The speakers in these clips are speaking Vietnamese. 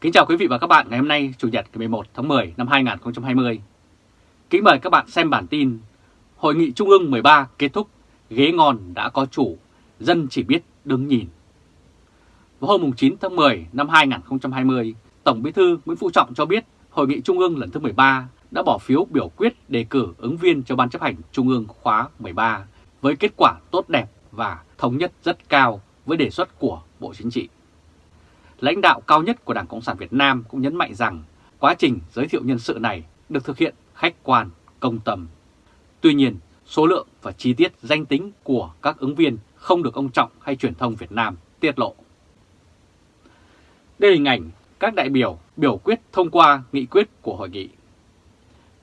Kính chào quý vị và các bạn ngày hôm nay Chủ nhật ngày 11 tháng 10 năm 2020. Kính mời các bạn xem bản tin Hội nghị Trung ương 13 kết thúc, ghế ngon đã có chủ, dân chỉ biết đứng nhìn. Vào hôm 9 tháng 10 năm 2020, Tổng Bí thư Nguyễn Phú Trọng cho biết Hội nghị Trung ương lần thứ 13 đã bỏ phiếu biểu quyết đề cử ứng viên cho Ban chấp hành Trung ương khóa 13 với kết quả tốt đẹp và thống nhất rất cao với đề xuất của Bộ Chính trị. Lãnh đạo cao nhất của Đảng Cộng sản Việt Nam cũng nhấn mạnh rằng quá trình giới thiệu nhân sự này được thực hiện khách quan, công tâm. Tuy nhiên, số lượng và chi tiết danh tính của các ứng viên không được ông Trọng hay truyền thông Việt Nam tiết lộ. Đây là hình ảnh các đại biểu biểu quyết thông qua nghị quyết của hội nghị.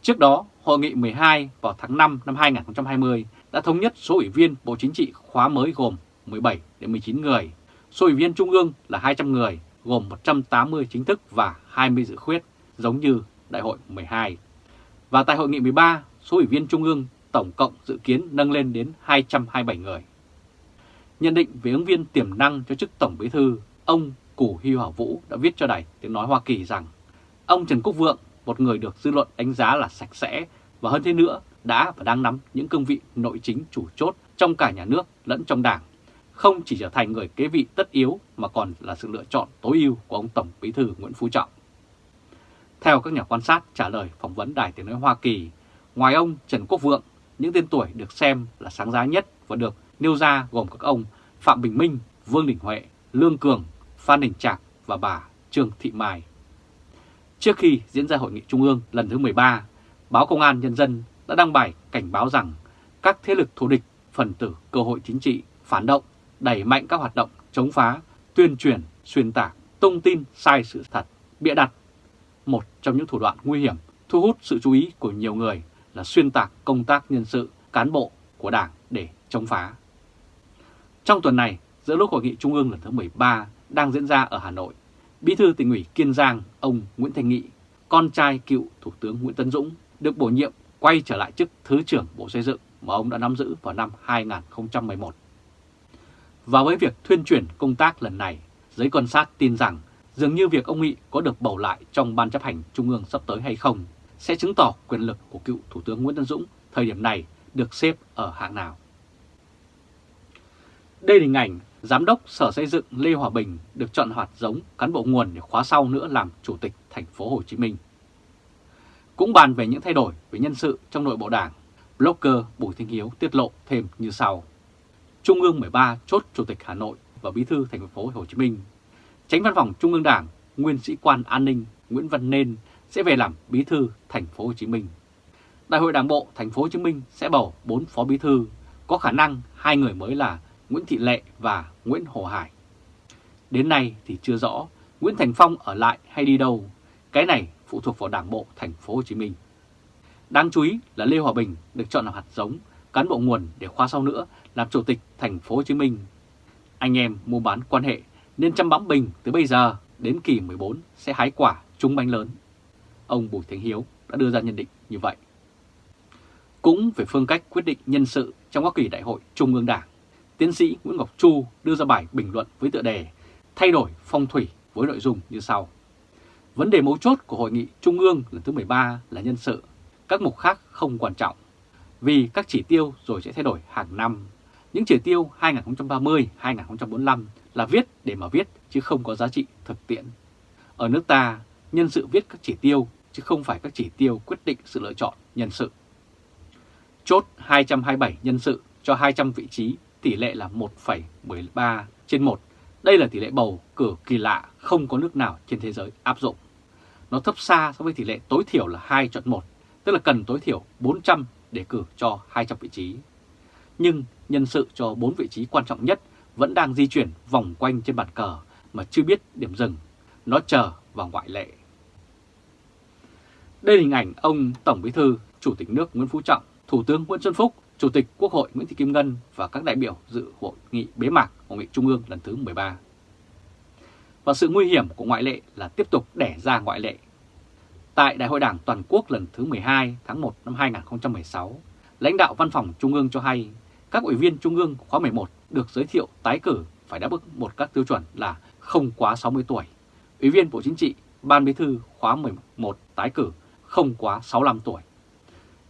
Trước đó, hội nghị 12 vào tháng 5 năm 2020 đã thống nhất số ủy viên Bộ Chính trị khóa mới gồm 17 đến 19 người, số ủy viên Trung ương là 200 người, gồm 180 chính thức và 20 dự khuyết, giống như Đại hội 12. Và tại hội nghị 13, số ủy viên Trung ương tổng cộng dự kiến nâng lên đến 227 người. Nhận định về ứng viên tiềm năng cho chức Tổng Bí thư, ông Củ Huy Hảo Vũ đã viết cho Đài Tiếng Nói Hoa Kỳ rằng ông Trần Quốc Vượng, một người được dư luận đánh giá là sạch sẽ và hơn thế nữa đã và đang nắm những cương vị nội chính chủ chốt trong cả nhà nước lẫn trong đảng, không chỉ trở thành người kế vị tất yếu mà còn là sự lựa chọn tối ưu của ông Tổng Bí thư Nguyễn Phú Trọng. Theo các nhà quan sát trả lời phỏng vấn Đài Tiếng Nói Hoa Kỳ, ngoài ông Trần Quốc Vượng, những tên tuổi được xem là sáng giá nhất và được nêu ra gồm các ông Phạm Bình Minh, Vương Đình Huệ, Lương Cường, Phan Đình Trạc và bà Trương Thị Mai. Trước khi diễn ra Hội nghị Trung ương lần thứ 13, báo Công an Nhân dân đã đăng bài cảnh báo rằng các thế lực thù địch, phần tử cơ hội chính trị, phản động, đẩy mạnh các hoạt động chống phá, tuyên truyền, xuyên tạc, tung tin sai sự thật, bịa đặt. Một trong những thủ đoạn nguy hiểm thu hút sự chú ý của nhiều người là xuyên tạc công tác nhân sự, cán bộ của Đảng để chống phá. Trong tuần này, giữa lúc Hội nghị Trung ương lần thứ 13 đang diễn ra ở Hà Nội, Bí thư tỉnh ủy Kiên Giang, ông Nguyễn Thành Nghị, con trai cựu Thủ tướng Nguyễn Tấn Dũng, được bổ nhiệm quay trở lại chức Thứ trưởng Bộ Xây dựng mà ông đã nắm giữ vào năm 2011. Và với việc thuyên chuyển công tác lần này, giới quan sát tin rằng dường như việc ông Nghị có được bầu lại trong Ban chấp hành Trung ương sắp tới hay không sẽ chứng tỏ quyền lực của cựu Thủ tướng Nguyễn Tân Dũng thời điểm này được xếp ở hạng nào. Đây là hình ảnh Giám đốc Sở Xây dựng Lê Hòa Bình được chọn hoạt giống cán bộ nguồn để khóa sau nữa làm Chủ tịch thành phố Hồ Chí Minh. Cũng bàn về những thay đổi về nhân sự trong nội bộ đảng, blogger Bùi Thanh Hiếu tiết lộ thêm như sau. Trung ương 13 chốt Chủ tịch Hà Nội và Bí thư thành phố Hồ Chí Minh. Tránh văn phòng Trung ương Đảng, nguyên sĩ quan an ninh Nguyễn Văn Nên sẽ về làm Bí thư thành phố Hồ Chí Minh. Đại hội Đảng bộ thành phố Hồ Chí Minh sẽ bầu 4 phó bí thư, có khả năng hai người mới là Nguyễn Thị Lệ và Nguyễn Hồ Hải. Đến nay thì chưa rõ Nguyễn Thành Phong ở lại hay đi đâu, cái này phụ thuộc vào Đảng bộ thành phố Hồ Chí Minh. Đáng chú ý là Lê Hòa Bình được chọn làm hạt giống, cán bộ nguồn để khóa sau nữa làm chủ tịch thành phố Hồ Chí Minh. Anh em mua bán quan hệ nên chăm bám Bình từ bây giờ đến kỳ 14 sẽ hái quả trúng bánh lớn. Ông Bùi Thành Hiếu đã đưa ra nhận định như vậy. Cũng về phương cách quyết định nhân sự trong các kỳ đại hội Trung ương Đảng, tiến sĩ Nguyễn Ngọc Chu đưa ra bài bình luận với tựa đề Thay đổi phong thủy với nội dung như sau. Vấn đề mấu chốt của Hội nghị Trung ương lần thứ 13 là nhân sự, các mục khác không quan trọng, vì các chỉ tiêu rồi sẽ thay đổi hàng năm. Những chỉ tiêu 2030-2045 là viết để mà viết chứ không có giá trị thực tiễn. Ở nước ta, nhân sự viết các chỉ tiêu chứ không phải các chỉ tiêu quyết định sự lựa chọn nhân sự. Chốt 227 nhân sự cho 200 vị trí tỷ lệ là 1,13 trên 1. Đây là tỷ lệ bầu cử kỳ lạ không có nước nào trên thế giới áp dụng. Nó thấp xa so với tỷ lệ tối thiểu là 2 chọn 1, tức là cần tối thiểu 400 để cử cho 200 vị trí. Nhưng nhân sự cho 4 vị trí quan trọng nhất vẫn đang di chuyển vòng quanh trên bàn cờ mà chưa biết điểm dừng. Nó chờ vào ngoại lệ. Đây là hình ảnh ông Tổng Bí thư, Chủ tịch nước Nguyễn Phú Trọng, Thủ tướng Nguyễn Xuân Phúc Chủ tịch Quốc hội Nguyễn Thị Kim Ngân và các đại biểu dự hội nghị bế mạc Hội nghị Trung ương lần thứ 13. Và sự nguy hiểm của ngoại lệ là tiếp tục đẻ ra ngoại lệ. Tại Đại hội Đảng Toàn quốc lần thứ 12 tháng 1 năm 2016, lãnh đạo Văn phòng Trung ương cho hay các ủy viên Trung ương khóa 11 được giới thiệu tái cử phải đáp ứng một các tiêu chuẩn là không quá 60 tuổi, ủy viên Bộ Chính trị Ban Bí thư khóa 11 tái cử không quá 65 tuổi.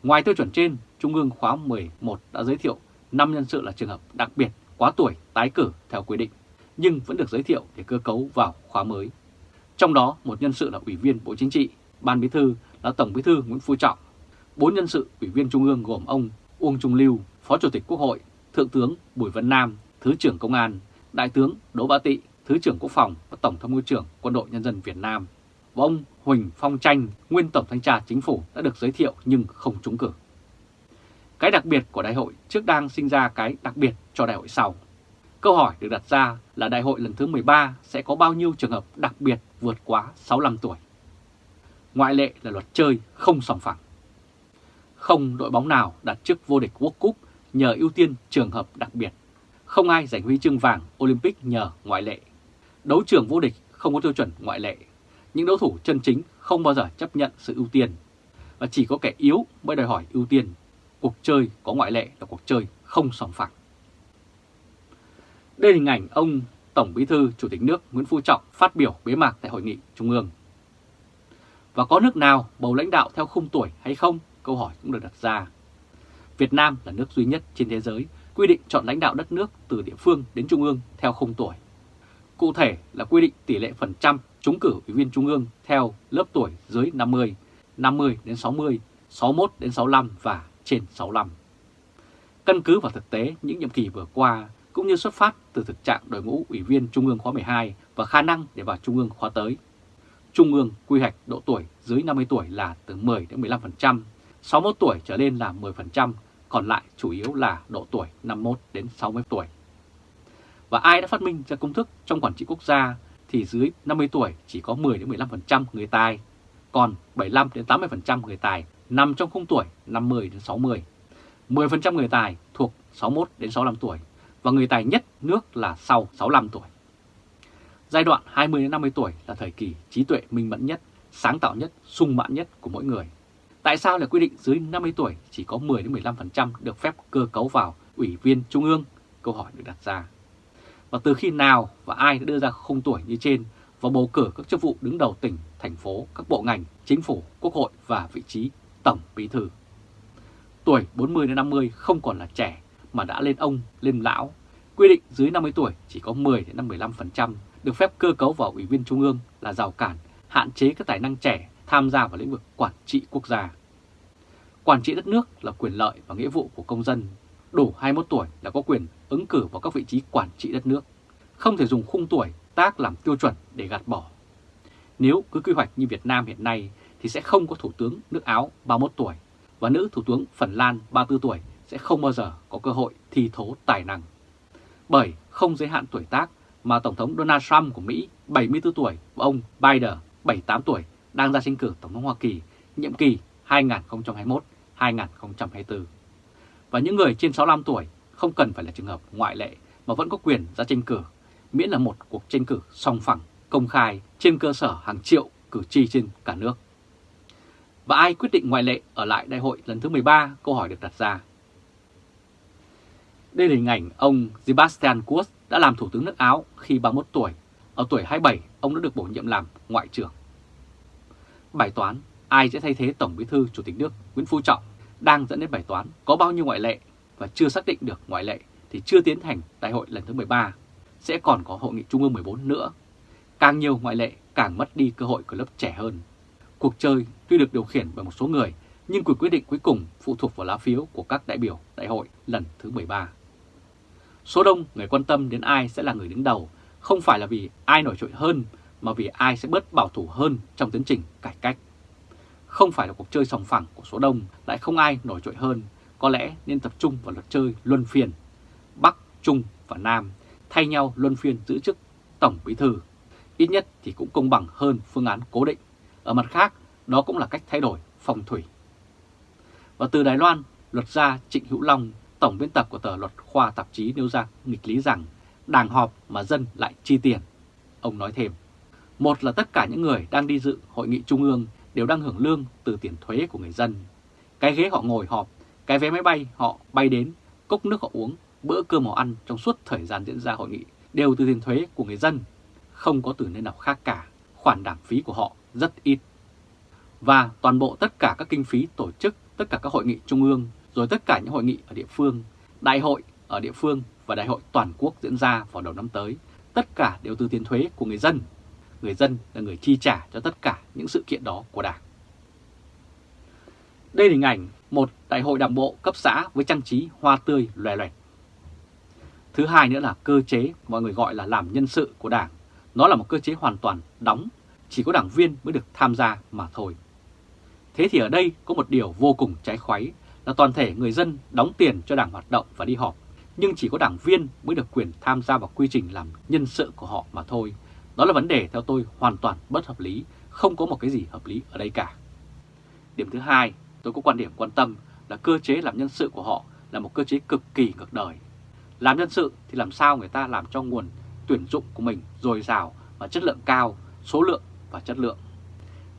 Ngoài tiêu chuẩn trên, Trung ương khóa 11 đã giới thiệu 5 nhân sự là trường hợp đặc biệt quá tuổi tái cử theo quy định, nhưng vẫn được giới thiệu để cơ cấu vào khóa mới. Trong đó, một nhân sự là Ủy viên Bộ Chính trị, Ban Bí thư là Tổng Bí thư Nguyễn Phú Trọng. Bốn nhân sự Ủy viên Trung ương gồm ông Uông Trung Lưu, Phó Chủ tịch Quốc hội, Thượng tướng Bùi Văn Nam, Thứ trưởng Công an, Đại tướng Đỗ Bá Tị, Thứ trưởng Quốc phòng và Tổng tham mưu trưởng Quân đội Nhân dân Việt Nam. Và ông Huỳnh Phong Tranh, nguyên Tổng thanh tra Chính phủ đã được giới thiệu nhưng không trúng cử. Cái đặc biệt của đại hội trước đang sinh ra cái đặc biệt cho đại hội sau. Câu hỏi được đặt ra là đại hội lần thứ 13 sẽ có bao nhiêu trường hợp đặc biệt vượt quá 65 tuổi. Ngoại lệ là luật chơi không sòng phẳng. Không đội bóng nào đặt chức vô địch World Cup nhờ ưu tiên trường hợp đặc biệt. Không ai giành huy chương vàng Olympic nhờ ngoại lệ. Đấu trường vô địch không có tiêu chuẩn ngoại lệ. Những đấu thủ chân chính không bao giờ chấp nhận sự ưu tiên. Và chỉ có kẻ yếu mới đòi hỏi ưu tiên. Cuộc chơi có ngoại lệ là cuộc chơi không sòng phẳng. Đây là hình ảnh ông Tổng Bí thư Chủ tịch nước Nguyễn Phú Trọng phát biểu bế mạc tại Hội nghị Trung ương. Và có nước nào bầu lãnh đạo theo khung tuổi hay không? Câu hỏi cũng được đặt ra. Việt Nam là nước duy nhất trên thế giới quy định chọn lãnh đạo đất nước từ địa phương đến trung ương theo không tuổi. Cụ thể là quy định tỷ lệ phần trăm trúng cử ủy viên trung ương theo lớp tuổi dưới 50, 50 đến 60, 61 đến 65 và trên 65. Căn cứ vào thực tế những nhiệm kỳ vừa qua cũng như xuất phát từ thực trạng đội ngũ ủy viên Trung ương khóa 12 và khả năng để vào Trung ương khóa tới. Trung ương quy hoạch độ tuổi dưới 50 tuổi là từ 10 đến 15%, 61 tuổi trở lên là 10%, còn lại chủ yếu là độ tuổi 51 đến 60 tuổi. Và ai đã phát minh ra công thức trong quản trị quốc gia thì dưới 50 tuổi chỉ có 10 đến 15% người tài, còn 75 đến 80% người tài nằm trong khung tuổi 50 đến 60. 10% người tài thuộc 61 đến 65 tuổi và người tài nhất nước là sau 65 tuổi. Giai đoạn 20 đến 50 tuổi là thời kỳ trí tuệ minh mẫn nhất, sáng tạo nhất, sung mãn nhất của mỗi người. Tại sao lại quy định dưới 50 tuổi chỉ có 10 đến 15% được phép cơ cấu vào ủy viên trung ương? Câu hỏi được đặt ra. Và từ khi nào và ai đã đưa ra khung tuổi như trên và bầu cử các chức vụ đứng đầu tỉnh, thành phố, các bộ ngành, chính phủ, quốc hội và vị trí tổng bí thư. Tuổi 40 đến 50 không còn là trẻ mà đã lên ông, lên lão. Quy định dưới 50 tuổi chỉ có 10 đến 15% được phép cơ cấu vào ủy viên trung ương là rào cản, hạn chế các tài năng trẻ tham gia vào lĩnh vực quản trị quốc gia. Quản trị đất nước là quyền lợi và nghĩa vụ của công dân. Đủ 21 tuổi là có quyền ứng cử vào các vị trí quản trị đất nước. Không thể dùng khung tuổi, tác làm tiêu chuẩn để gạt bỏ. Nếu cứ quy hoạch như Việt Nam hiện nay thì sẽ không có Thủ tướng nước Áo 31 tuổi và nữ Thủ tướng Phần Lan 34 tuổi sẽ không bao giờ có cơ hội thi thố tài năng. Bởi không giới hạn tuổi tác mà Tổng thống Donald Trump của Mỹ 74 tuổi và ông Biden 78 tuổi đang ra tranh cử Tổng thống Hoa Kỳ nhiệm kỳ 2021-2024. Và những người trên 65 tuổi không cần phải là trường hợp ngoại lệ mà vẫn có quyền ra tranh cử, miễn là một cuộc tranh cử song phẳng, công khai trên cơ sở hàng triệu cử tri trên cả nước. Và ai quyết định ngoại lệ ở lại đại hội lần thứ 13? Câu hỏi được đặt ra. Đây là hình ảnh ông Sebastian Kurz đã làm Thủ tướng nước Áo khi 31 tuổi. Ở tuổi 27, ông đã được bổ nhiệm làm Ngoại trưởng. Bài toán ai sẽ thay thế Tổng Bí thư Chủ tịch nước Nguyễn Phú Trọng đang dẫn đến bài toán có bao nhiêu ngoại lệ và chưa xác định được ngoại lệ thì chưa tiến hành đại hội lần thứ 13. Sẽ còn có hội nghị Trung ương 14 nữa. Càng nhiều ngoại lệ càng mất đi cơ hội của lớp trẻ hơn. Cuộc chơi tuy được điều khiển bởi một số người nhưng quyền quyết định cuối cùng phụ thuộc vào lá phiếu của các đại biểu đại hội lần thứ 13. Số đông người quan tâm đến ai sẽ là người đứng đầu, không phải là vì ai nổi trội hơn, mà vì ai sẽ bớt bảo thủ hơn trong tiến trình cải cách. Không phải là cuộc chơi sòng phẳng của số đông, lại không ai nổi trội hơn, có lẽ nên tập trung vào luật chơi luân phiên. Bắc, Trung và Nam thay nhau luân phiên giữ chức Tổng Bí Thư. Ít nhất thì cũng công bằng hơn phương án cố định. Ở mặt khác, đó cũng là cách thay đổi phong thủy. Và từ Đài Loan, luật gia Trịnh Hữu Long tổng biên tập của tờ luật khoa tạp chí nêu ra nghịch lý rằng đảng họp mà dân lại chi tiền. Ông nói thêm, một là tất cả những người đang đi dự hội nghị trung ương đều đang hưởng lương từ tiền thuế của người dân. Cái ghế họ ngồi họp, cái vé máy bay họ bay đến, cốc nước họ uống, bữa cơm họ ăn trong suốt thời gian diễn ra hội nghị đều từ tiền thuế của người dân. Không có từ nơi nào khác cả, khoản đảm phí của họ rất ít. Và toàn bộ tất cả các kinh phí tổ chức, tất cả các hội nghị trung ương, rồi tất cả những hội nghị ở địa phương, đại hội ở địa phương và đại hội toàn quốc diễn ra vào đầu năm tới, tất cả đều từ tiền thuế của người dân. Người dân là người chi trả cho tất cả những sự kiện đó của Đảng. Đây là hình ảnh một đại hội đảng bộ cấp xã với trang trí hoa tươi loè loẹt. Thứ hai nữa là cơ chế mọi người gọi là làm nhân sự của Đảng. Nó là một cơ chế hoàn toàn đóng, chỉ có đảng viên mới được tham gia mà thôi. Thế thì ở đây có một điều vô cùng trái khoáy là toàn thể người dân đóng tiền cho đảng hoạt động và đi họp, nhưng chỉ có đảng viên mới được quyền tham gia vào quy trình làm nhân sự của họ mà thôi. Đó là vấn đề theo tôi hoàn toàn bất hợp lý, không có một cái gì hợp lý ở đây cả. Điểm thứ hai, tôi có quan điểm quan tâm là cơ chế làm nhân sự của họ là một cơ chế cực kỳ ngược đời. Làm nhân sự thì làm sao người ta làm cho nguồn tuyển dụng của mình dồi dào và chất lượng cao, số lượng và chất lượng.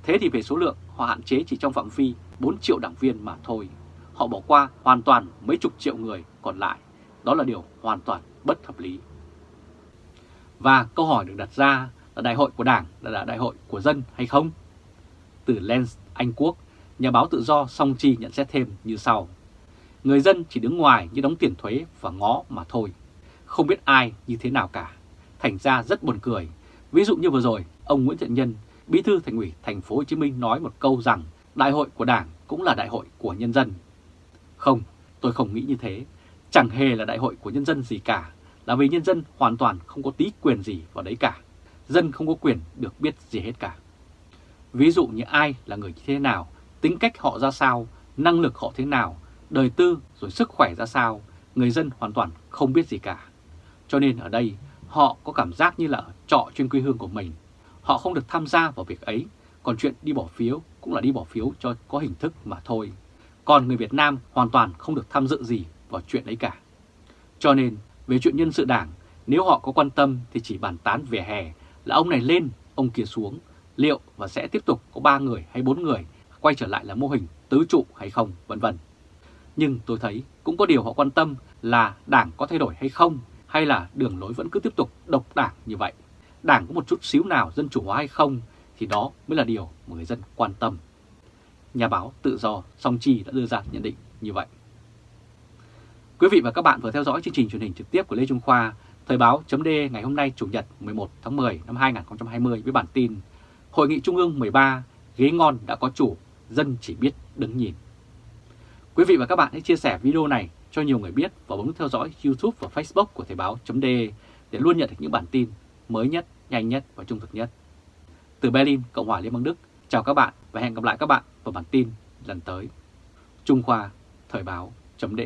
Thế thì về số lượng, họ hạn chế chỉ trong phạm vi 4 triệu đảng viên mà thôi. Họ bỏ qua hoàn toàn mấy chục triệu người còn lại. Đó là điều hoàn toàn bất hợp lý. Và câu hỏi được đặt ra là đại hội của Đảng là đại hội của dân hay không? Từ Lens Anh Quốc, nhà báo tự do Song Chi nhận xét thêm như sau. Người dân chỉ đứng ngoài như đóng tiền thuế và ngó mà thôi. Không biết ai như thế nào cả. Thành ra rất buồn cười. Ví dụ như vừa rồi, ông Nguyễn Thiện Nhân, Bí thư Thành ủy Thành phố Hồ Chí Minh nói một câu rằng đại hội của Đảng cũng là đại hội của nhân dân. Không, tôi không nghĩ như thế. Chẳng hề là đại hội của nhân dân gì cả, là vì nhân dân hoàn toàn không có tí quyền gì vào đấy cả. Dân không có quyền được biết gì hết cả. Ví dụ như ai là người như thế nào, tính cách họ ra sao, năng lực họ thế nào, đời tư rồi sức khỏe ra sao, người dân hoàn toàn không biết gì cả. Cho nên ở đây họ có cảm giác như là trọ trên quê hương của mình. Họ không được tham gia vào việc ấy, còn chuyện đi bỏ phiếu cũng là đi bỏ phiếu cho có hình thức mà thôi. Còn người Việt Nam hoàn toàn không được tham dự gì vào chuyện ấy cả. Cho nên về chuyện nhân sự đảng, nếu họ có quan tâm thì chỉ bàn tán về hè là ông này lên, ông kia xuống, liệu và sẽ tiếp tục có 3 người hay 4 người quay trở lại là mô hình tứ trụ hay không, vân vân. Nhưng tôi thấy cũng có điều họ quan tâm là đảng có thay đổi hay không, hay là đường lối vẫn cứ tiếp tục độc đảng như vậy. Đảng có một chút xíu nào dân chủ hóa hay không, thì đó mới là điều mà người dân quan tâm. Nhà báo tự do Song Chi đã đưa ra nhận định như vậy. Quý vị và các bạn vừa theo dõi chương trình truyền hình trực tiếp của Lê Trung Khoa, Thời báo chấm ngày hôm nay Chủ nhật 11 tháng 10 năm 2020 với bản tin Hội nghị Trung ương 13, ghế ngon đã có chủ, dân chỉ biết đứng nhìn. Quý vị và các bạn hãy chia sẻ video này cho nhiều người biết và bấm theo dõi YouTube và Facebook của Thời báo d để luôn nhận được những bản tin mới nhất, nhanh nhất và trung thực nhất. Từ Berlin, Cộng hòa Liên bang Đức, chào các bạn và hẹn gặp lại các bạn vào bản tin lần tới. Trung Khoa, Thời báo d